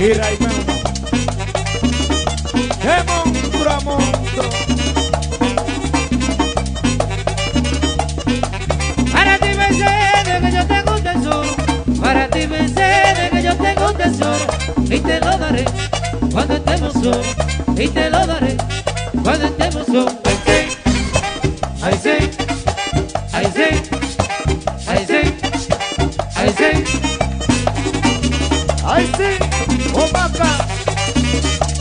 y Raimundo. De monstruo monstruo. Para ti Mercedes que yo tengo un tesoro. Para ti Mercedes que yo tengo un tesoro. Y te lo daré cuando estemos solos. Y te lo daré cuando estemos solos. Ay sí, ay Ay sí, Omaca,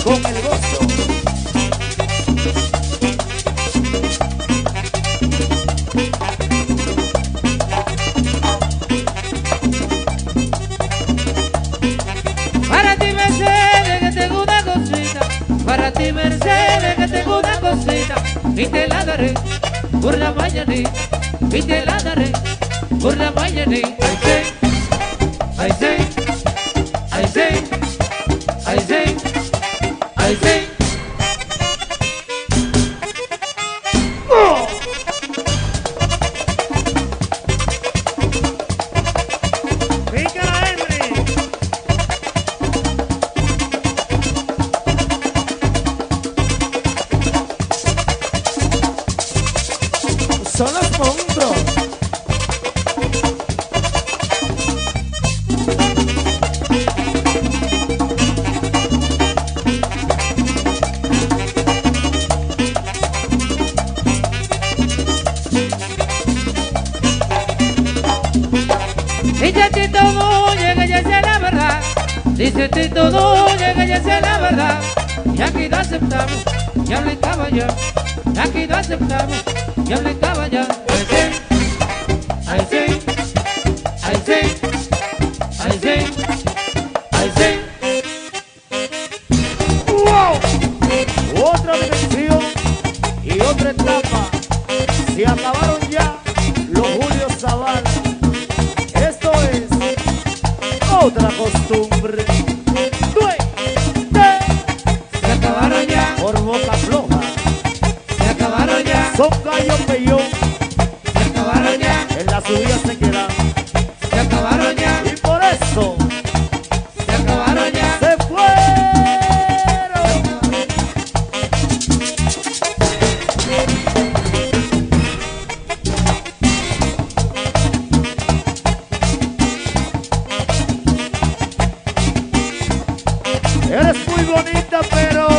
con el gozo. Para ti Mercedes que tengo una cosita. Para ti Mercedes que tengo una cosita. Y te la daré por la mañanita. Y te la daré por la mañanita. Ay sí, ay Dice Tito Núñez que ya sé la verdad Y aquí lo aceptamos, ya le estaba ya Y aquí lo aceptamos, ya le estaba ya Ay sí, ay sí, ay sí, ay sí, ay sí ¡Wow! Otra dimensión y otra etapa. Se acabaron ya los Julio Zavala. Esto es otra costumbre hambre. ¡Duende! Se acabaron ya. Por boca floja. Se acabaron ya. Son gallos peyón. Se acabaron ya. En la subida se quedan. Eres muy bonita, pero